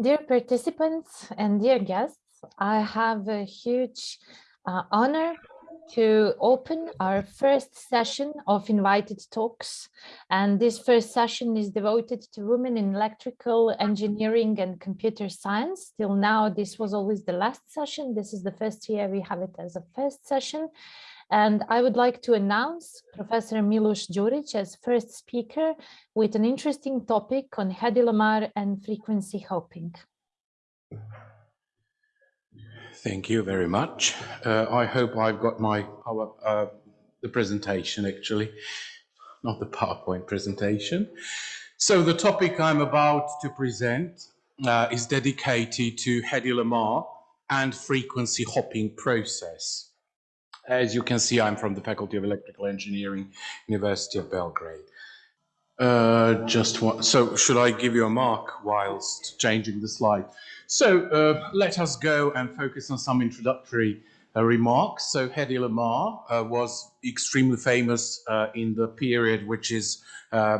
Dear participants and dear guests, I have a huge uh, honor to open our first session of invited talks. And this first session is devoted to women in electrical engineering and computer science. Till now, this was always the last session. This is the first year we have it as a first session. And I would like to announce Professor Milos Đurić as first speaker with an interesting topic on Hedy Lamarr and frequency hopping. Thank you very much. Uh, I hope I've got my uh, the presentation actually, not the PowerPoint presentation. So the topic I'm about to present uh, is dedicated to Hedy Lamarr and frequency hopping process. As you can see, I'm from the Faculty of Electrical Engineering, University of Belgrade. Uh, just one, so should I give you a mark whilst changing the slide? So uh, let us go and focus on some introductory uh, remarks. So Hedy Lamarr uh, was extremely famous uh, in the period which is uh,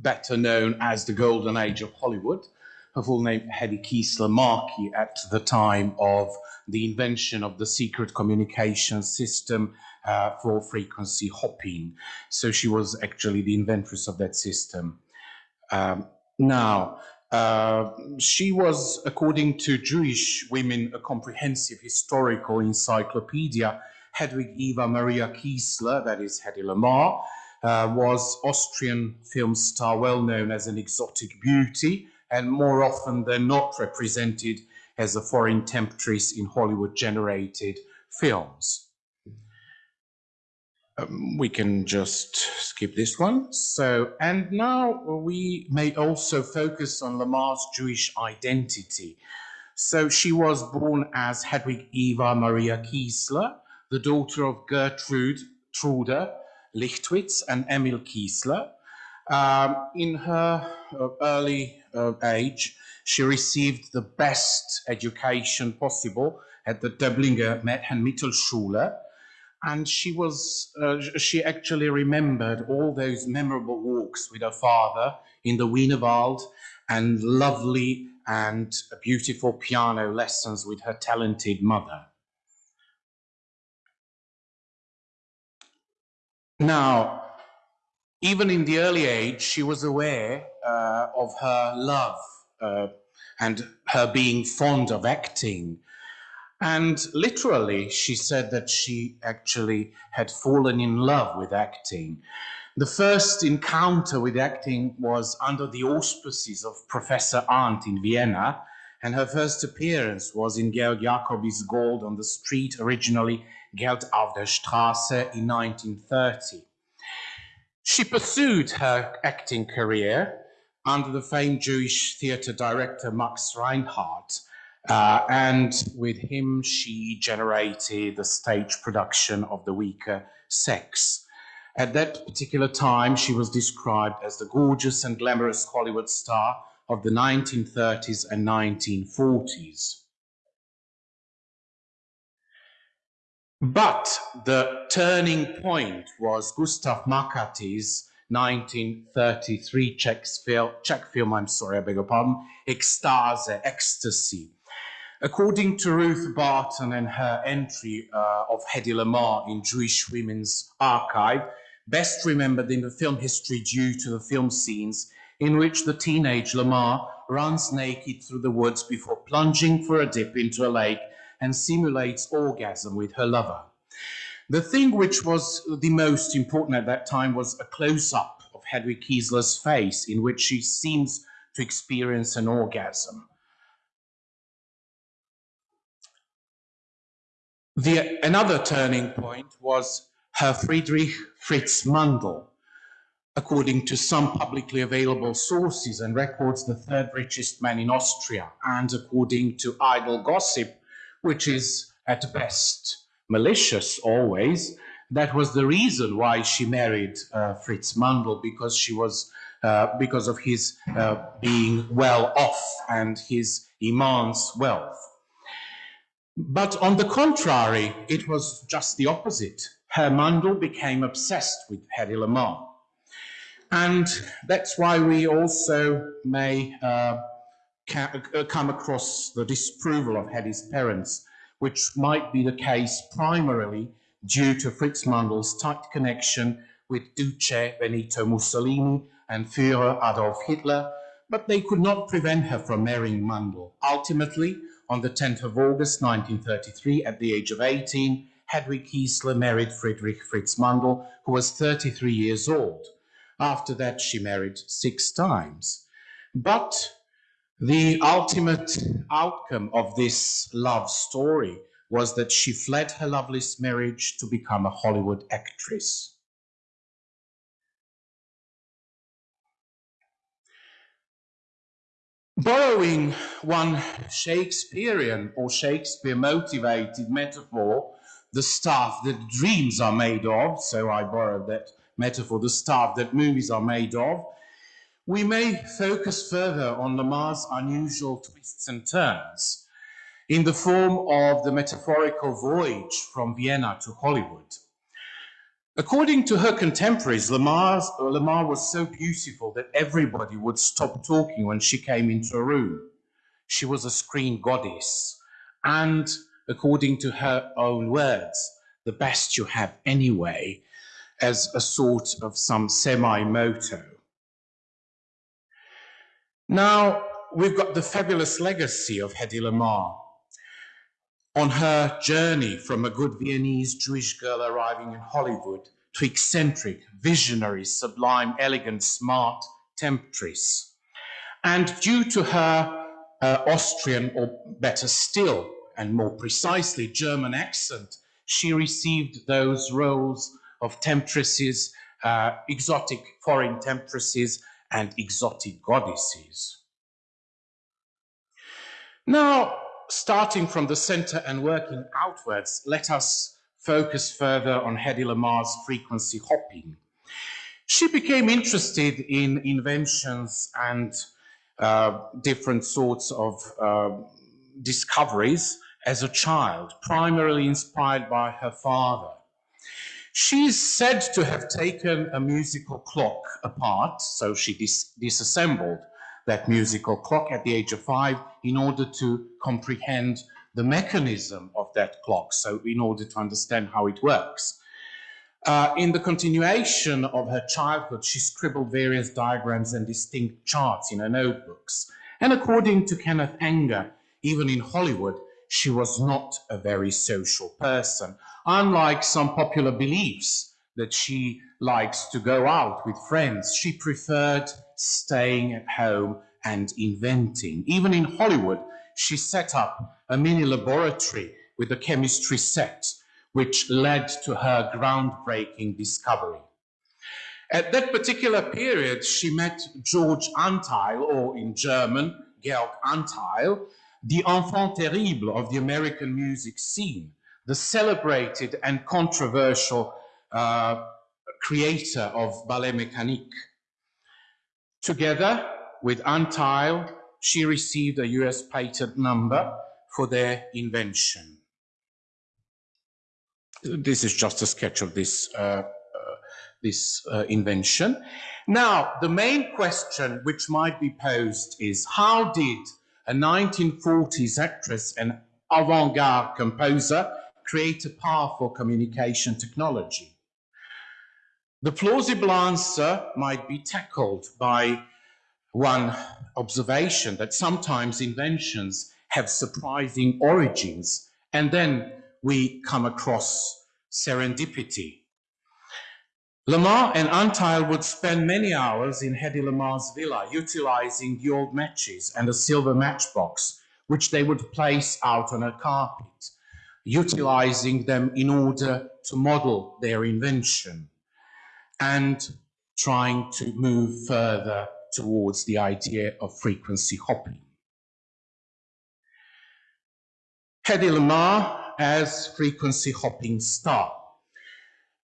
better known as the golden age of Hollywood her full name Hedy Kiesler Markey at the time of the invention of the secret communication system uh, for frequency hopping. So she was actually the inventress of that system. Um, now, uh, she was, according to Jewish Women, a comprehensive historical encyclopedia. Hedwig Eva Maria Kiesler, that is Hedy Lamarr, uh, was Austrian film star, well known as an exotic beauty, and more often than not represented as a foreign temptress in Hollywood generated films. Um, we can just skip this one. So, and now we may also focus on Lamarr's Jewish identity. So she was born as Hedwig Eva Maria Kiesler, the daughter of Gertrude Trude Lichtwitz and Emil Kiesler. Um, in her uh, early uh, age, she received the best education possible at the Döblinger Mädchen Mittelschule. And she was, uh, she actually remembered all those memorable walks with her father in the Wienerwald and lovely and beautiful piano lessons with her talented mother. Now, even in the early age, she was aware uh, of her love uh, and her being fond of acting. And literally, she said that she actually had fallen in love with acting. The first encounter with acting was under the auspices of Professor Arndt in Vienna, and her first appearance was in Georg Jacoby's Gold on the Street, originally Geld auf der Straße in 1930. She pursued her acting career under the famed Jewish theatre director Max Reinhardt, uh, and with him she generated the stage production of The Weaker Sex. At that particular time, she was described as the gorgeous and glamorous Hollywood star of the 1930s and 1940s. But the turning point was Gustav Machatý's 1933 Czech film, Czech film, I'm sorry, I beg your pardon, Extase, Ecstasy. According to Ruth Barton and her entry uh, of Hedy Lamarr in Jewish Women's Archive, best remembered in the film history due to the film scenes in which the teenage Lamarr runs naked through the woods before plunging for a dip into a lake and simulates orgasm with her lover. The thing which was the most important at that time was a close-up of Hedwig Kiesler's face in which she seems to experience an orgasm. The, another turning point was her Friedrich Fritz Mandl. According to some publicly available sources and records, the third richest man in Austria, and according to idle gossip, which is at best malicious always. That was the reason why she married uh, Fritz Mandl because she was uh, because of his uh, being well off and his immense wealth. But on the contrary, it was just the opposite. Herr Mandl became obsessed with Hedy Lamarr. And that's why we also may uh, uh, come across the disapproval of Hedy's parents, which might be the case primarily due to Fritz Mandl's tight connection with Duce Benito Mussolini and Führer Adolf Hitler, but they could not prevent her from marrying Mandl. Ultimately, on the 10th of August 1933, at the age of 18, Hedwig Kiesler married Friedrich Fritz Mandl, who was 33 years old. After that, she married six times. But the ultimate outcome of this love story was that she fled her loveless marriage to become a Hollywood actress. Borrowing one Shakespearean or Shakespeare motivated metaphor, the stuff that dreams are made of, so I borrowed that metaphor, the stuff that movies are made of, we may focus further on Lamarr's unusual twists and turns in the form of the metaphorical voyage from Vienna to Hollywood. According to her contemporaries, Lamarr's, Lamarr was so beautiful that everybody would stop talking when she came into a room. She was a screen goddess, and according to her own words, the best you have anyway, as a sort of some semi-motto. Now, we've got the fabulous legacy of Hedy Lamarr on her journey from a good Viennese Jewish girl arriving in Hollywood to eccentric, visionary, sublime, elegant, smart temptress. And due to her uh, Austrian, or better still, and more precisely, German accent, she received those roles of temptresses, uh, exotic foreign temptresses, and exotic goddesses. Now, starting from the center and working outwards, let us focus further on Hedy Lamarr's frequency hopping. She became interested in inventions and uh, different sorts of uh, discoveries as a child, primarily inspired by her father. She is said to have taken a musical clock apart, so she dis disassembled that musical clock at the age of five in order to comprehend the mechanism of that clock, so in order to understand how it works. Uh, in the continuation of her childhood, she scribbled various diagrams and distinct charts in her notebooks. And according to Kenneth Anger, even in Hollywood, she was not a very social person, unlike some popular beliefs that she likes to go out with friends. She preferred staying at home and inventing. Even in Hollywood, she set up a mini laboratory with a chemistry set, which led to her groundbreaking discovery. At that particular period, she met George Antheil, or in German, Georg Antheil, the enfant terrible of the American music scene, the celebrated and controversial uh, creator of Ballet Mécanique. Together with Antheil, she received a US patent number for their invention. This is just a sketch of this, uh, uh, this uh, invention. Now, the main question which might be posed is how did a 1940s actress and avant-garde composer create a powerful communication technology? The plausible answer might be tackled by one observation that sometimes inventions have surprising origins and then we come across serendipity. Lamarr and Antheil would spend many hours in Hedy Lamarr's villa utilizing the old matches and a silver matchbox which they would place out on a carpet, utilizing them in order to model their invention and trying to move further towards the idea of frequency hopping. Hedy Lamarr as frequency hopping star.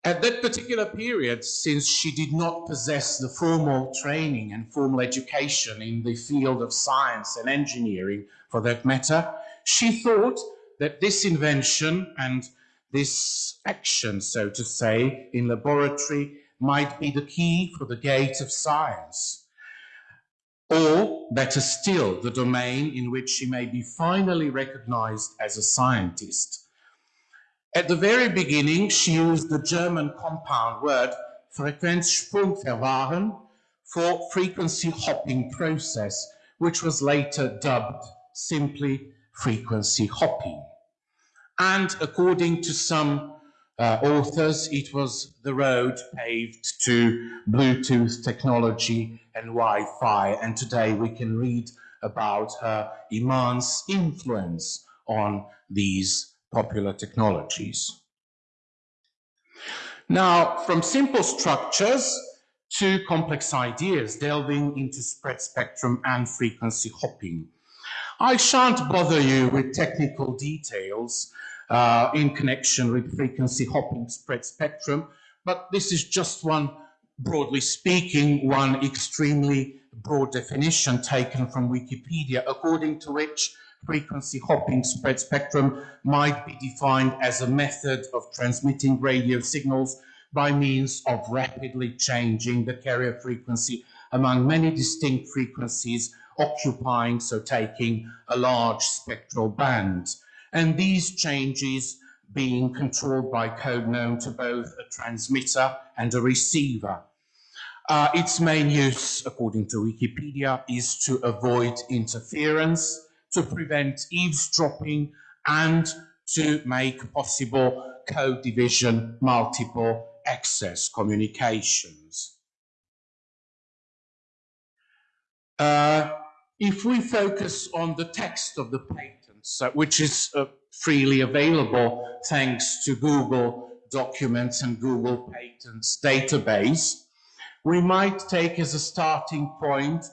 At that particular period, since she did not possess the formal training and formal education in the field of science and engineering for that matter, she thought that this invention and this action, so to say, in laboratory might be the key for the gate of science. or better still, the domain in which she may be finally recognized as a scientist. At the very beginning, she used the German compound word Frequenzsprungverfahren for frequency hopping process, which was later dubbed simply frequency hopping. And according to some uh, authors, it was the road paved to Bluetooth technology and Wi-Fi. And today we can read about her immense influence on these popular technologies. Now, from simple structures to complex ideas, delving into spread spectrum and frequency hopping. I shan't bother you with technical details uh, in connection with frequency hopping spread spectrum, but this is just one, broadly speaking, one extremely broad definition taken from Wikipedia, according to which frequency hopping spread spectrum might be defined as a method of transmitting radio signals by means of rapidly changing the carrier frequency among many distinct frequencies occupying, so taking a large spectral band and these changes being controlled by code known to both a transmitter and a receiver. Uh, its main use, according to Wikipedia, is to avoid interference, to prevent eavesdropping, and to make possible code division multiple access communications. Uh, if we focus on the text of the patents, so, which is uh, freely available thanks to Google Documents and Google Patents database. We might take as a starting point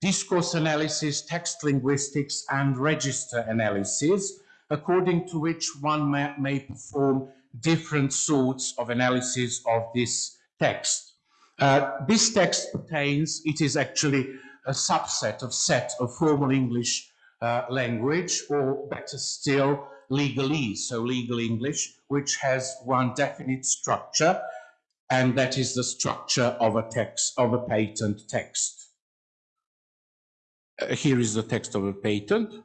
discourse analysis, text linguistics, and register analysis, according to which one may, may perform different sorts of analysis of this text. Uh, this text pertains, it is actually a subset of set of formal English uh, language, or better still, legalese, so legal English, which has one definite structure, and that is the structure of a text, of a patent text. Uh, here is the text of a patent.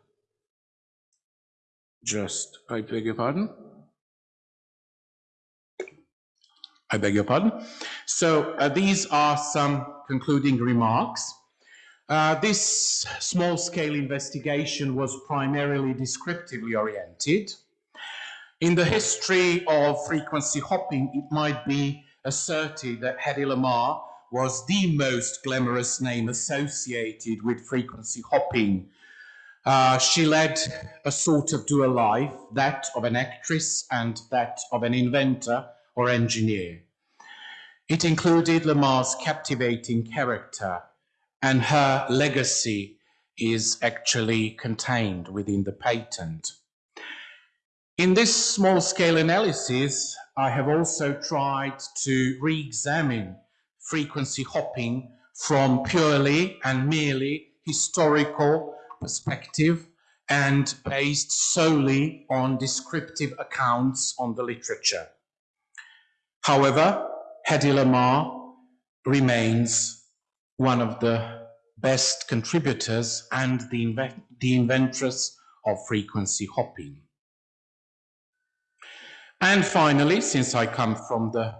Just, I beg your pardon. I beg your pardon. So uh, these are some concluding remarks. Uh, this small-scale investigation was primarily descriptively oriented. In the history of frequency hopping, it might be asserted that Hedy Lamarr was the most glamorous name associated with frequency hopping. Uh, she led a sort of dual life, that of an actress and that of an inventor or engineer. It included Lamarr's captivating character, and her legacy is actually contained within the patent. In this small-scale analysis, I have also tried to re-examine frequency hopping from purely and merely historical perspective and based solely on descriptive accounts on the literature. However, Hedy Lamarr remains one of the best contributors and the, the inventress of frequency hopping. And finally, since I come from the,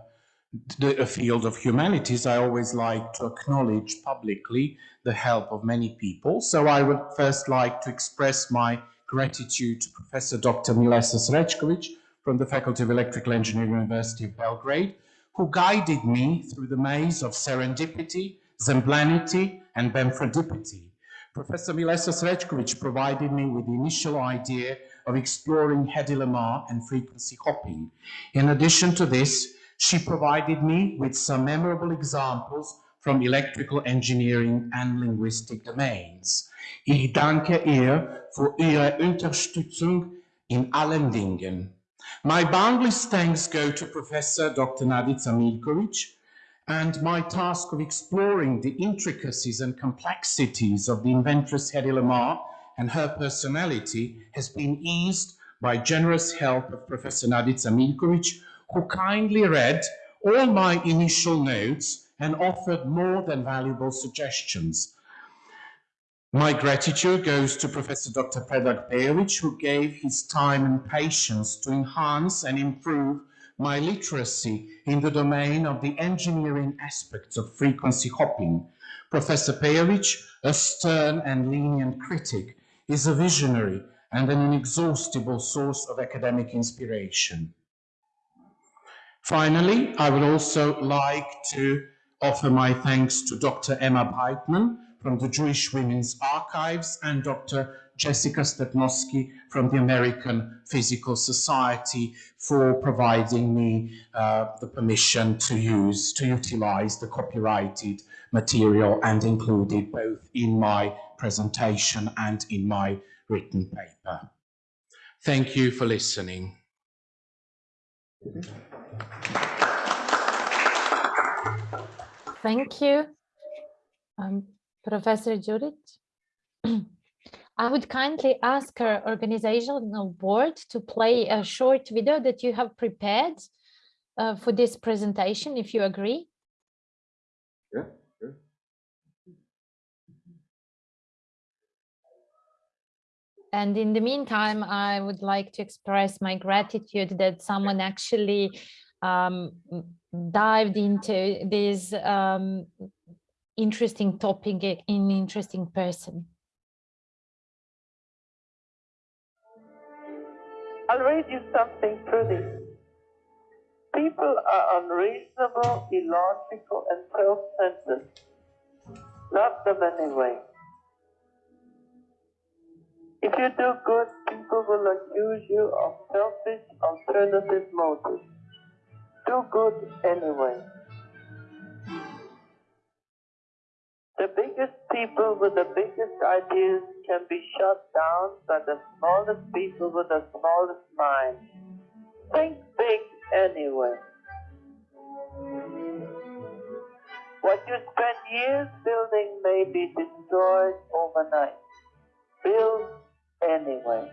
the field of humanities, I always like to acknowledge publicly the help of many people. So I would first like to express my gratitude to Professor Dr. Milesa Srećković from the Faculty of Electrical Engineering, University of Belgrade, who guided me through the maze of serendipity, Zemblanity, and Bemfordipity. Professor Milesa Srećković provided me with the initial idea of exploring Hedy Lamarr and frequency hopping. In addition to this, she provided me with some memorable examples from electrical engineering and linguistic domains. Ich danke ihr für ihre Unterstützung in allen Dingen. My boundless thanks go to Professor Dr. Nadica Miljković, and my task of exploring the intricacies and complexities of the inventress Hedy Lamarr and her personality has been eased by generous help of Professor Nadica Miljković, who kindly read all my initial notes and offered more than valuable suggestions. My gratitude goes to Professor Dr. Predrag Pejovic, who gave his time and patience to enhance and improve my literacy in the domain of the engineering aspects of frequency hopping. Professor Pejovic, a stern and lenient critic, is a visionary and an inexhaustible source of academic inspiration. Finally, I would also like to offer my thanks to Dr. Emma Beitman, from the Jewish Women's Archives and Dr. Jessica Stepnowski from the American Physical Society for providing me uh, the permission to use, to utilize the copyrighted material and include it both in my presentation and in my written paper. Thank you for listening. Thank you. Um, Professor Judith, I would kindly ask our organizational board to play a short video that you have prepared uh, for this presentation, if you agree. Yeah, sure. And in the meantime, I would like to express my gratitude that someone actually um, dived into this um, interesting topic in interesting person. I'll read you something pretty. People are unreasonable, illogical, and self-centered. Love them anyway. If you do good, people will accuse you of selfish, alternative motives. Do good anyway. The biggest people with the biggest ideas can be shut down by the smallest people with the smallest mind. Think big anyway. What you spend years building may be destroyed overnight. Build anyway.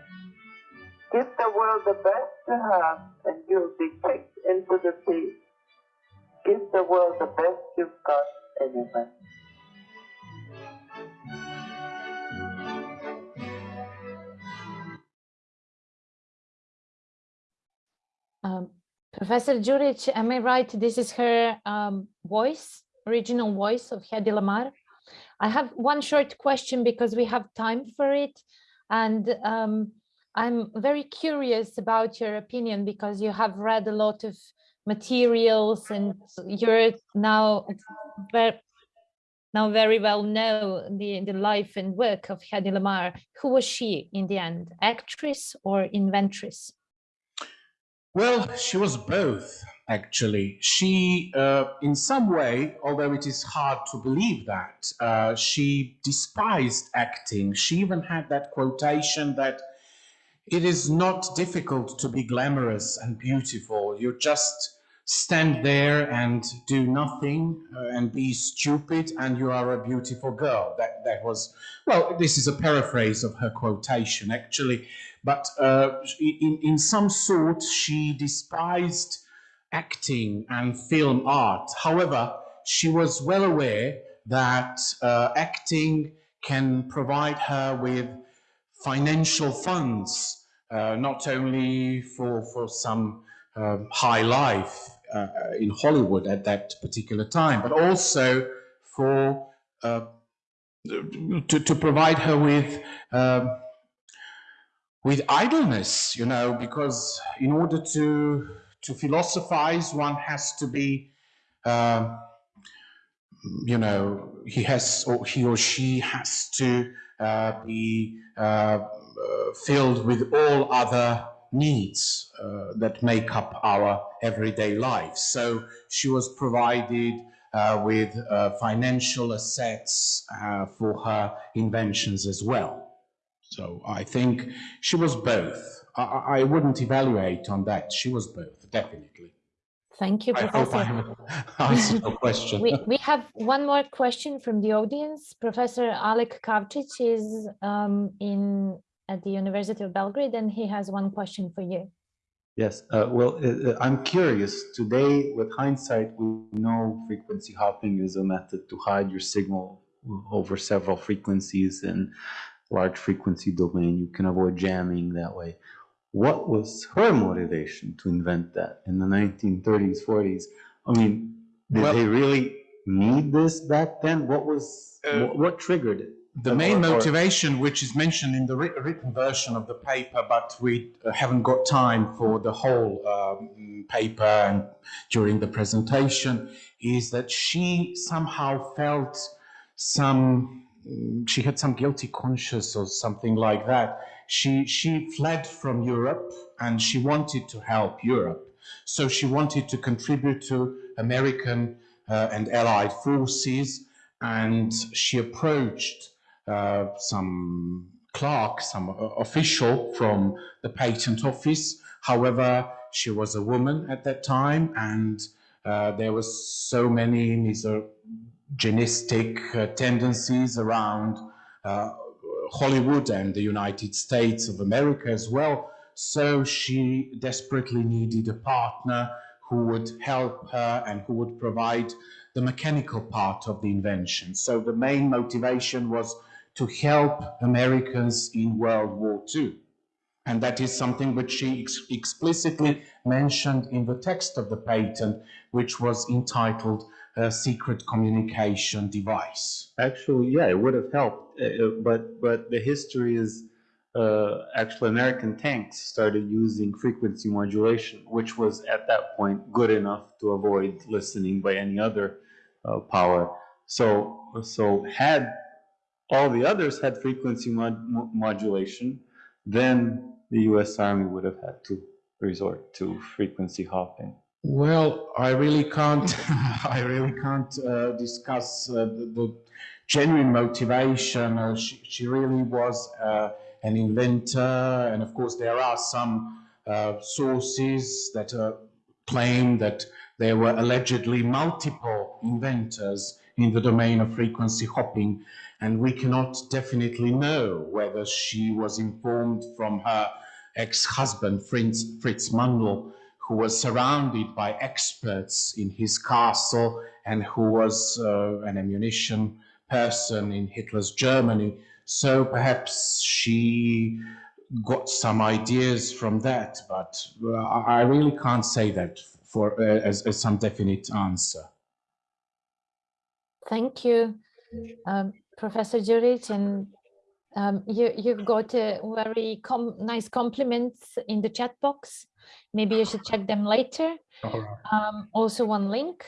Give the world the best you have and you'll be kicked into the sea. Give the world the best you've got anyway. Um, Professor Juric, am I right? This is her um, voice, original voice of Hedy Lamarr. I have one short question because we have time for it. And um, I'm very curious about your opinion because you have read a lot of materials and you're now very, now very well know the, the life and work of Hedy Lamarr. Who was she in the end, actress or inventress? Well, she was both, actually. She, uh, in some way, although it is hard to believe that, uh, she despised acting. She even had that quotation that it is not difficult to be glamorous and beautiful. You just stand there and do nothing uh, and be stupid and you are a beautiful girl. That, that was, well, this is a paraphrase of her quotation, actually. But uh, in, in some sort, she despised acting and film art. However, she was well aware that uh, acting can provide her with financial funds, uh, not only for, for some um, high life uh, in Hollywood at that particular time, but also for uh, to, to provide her with um, with idleness, you know, because in order to to philosophize, one has to be, uh, you know, he has or he or she has to uh, be uh, uh filled with all other needs uh, that make up our everyday life. So she was provided uh, with financial assets for her inventions as well. So I think she was both. I, I wouldn't evaluate on that. She was both, definitely. Thank you, Professor. I hope I answered your question. we, we have one more question from the audience. Professor Alek Kavčić is um, in at the University of Belgrade, and he has one question for you. Yes, uh, well, uh, uh I'm curious. Today, with hindsight, we know frequency hopping is a method to hide your signal over several frequencies and large frequency domain. You can avoid jamming that way. What was her motivation to invent that in the 1930s, 40s? I mean, did Well- they really need this back then? What was, Uh, what, what triggered it? The main motivation, which is mentioned in the written version of the paper, but we uh, haven't got time for the whole um, paper and during the presentation, is that she somehow felt some, she had some guilty conscience or something like that. She, she fled from Europe and she wanted to help Europe. So she wanted to contribute to American uh, and Allied forces and she approached uh, some clerk, some uh, official from the patent office. However, she was a woman at that time, and uh, there was so many misogynistic uh, tendencies around uh, Hollywood and the United States of America as well. So she desperately needed a partner who would help her and who would provide the mechanical part of the invention. So the main motivation was to help Americans in World War II. And that is something which she ex- explicitly mentioned in the text of the patent, which was entitled uh, Secret Communication Device. Actually, yeah, it would have helped, uh, uh, but but the history is uh, actually American tanks started using frequency modulation, which was at that point good enough to avoid listening by any other uh, power. So so had all the others had frequency mod- modulation, then the U.S. Army would have had to resort to frequency hopping. Well, I really can't. I really can't uh, discuss uh, the, the genuine motivation. Uh, she, she really was uh, an inventor, and of course, there are some uh, sources that uh, claim that there were allegedly multiple inventors in the domain of frequency hopping, and we cannot definitely know whether she was informed from her ex-husband Fritz, Fritz Mandl, who was surrounded by experts in his castle and who was uh, an ammunition person in Hitler's Germany. So perhaps she got some ideas from that, but uh, I really can't say that for uh, as, as some definite answer. Thank you, um, Professor Juric, and um, you, you've got a very com nice compliments in the chat box. Maybe you should check them later. Um, also one link